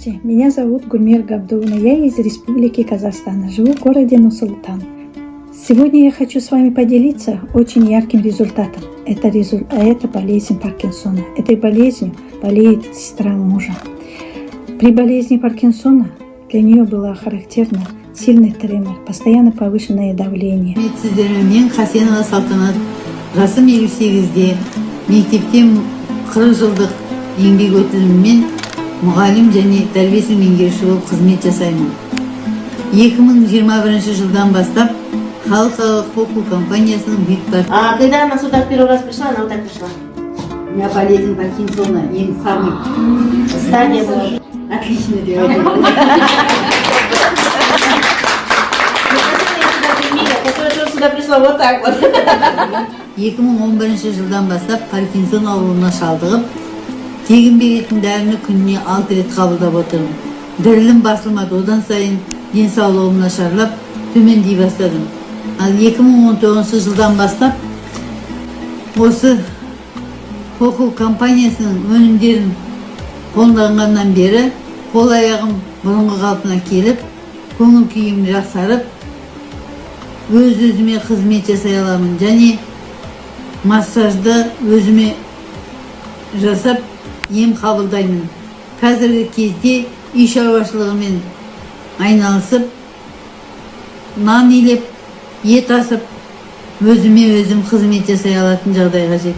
Здравствуйте, меня зовут Гульмир Габдулна, я из Республики Казахстан, живу в городе Нусултан. Сегодня я хочу с вами поделиться очень ярким результатом. Это, резу... а это болезнь Паркинсона. Этой болезнью болеет сестра мужа. При болезни Паркинсона для нее было характерно сильный тремор, постоянно повышенное давление. сіздермен мен хасенова салтанат жасым елу сегізде мектепте 40 жылдық еңбек өтіліммен мұғалім және тәрбиесін меңгеруші болып қызмет жасаймын 2021 жылдан бастап халықаралық хоку компаниясының бит А когда она сюда в первый раз пришла, она вот так пришла. у меня болезнь Паркинсона ең самый Стадия была. отлично тоже сюда пришла вот так вот. 2011 жылдан бастап паркинсон ауруына шалдығып тегін беретін дәріні күніне 6 рет қабылдап отырмын дірілім басылмады одан сайын денсаулығым нашарлап төмендей бастадым ал 2019 жылдан бастап осы хоху компаниясының өнімдерін қолданғаннан бері қол аяғым бұрынғы қалпына келіп көңіл күйім жақсарып өз өзіме қызмет жасай аламын және массажды өзіме жасап ем қабылдаймын. Қазіргі кезде үй шаруашылығымен айналысып нан илеп ет асып өзіме өзім қызмет жасай алатын жағдайға жеттім.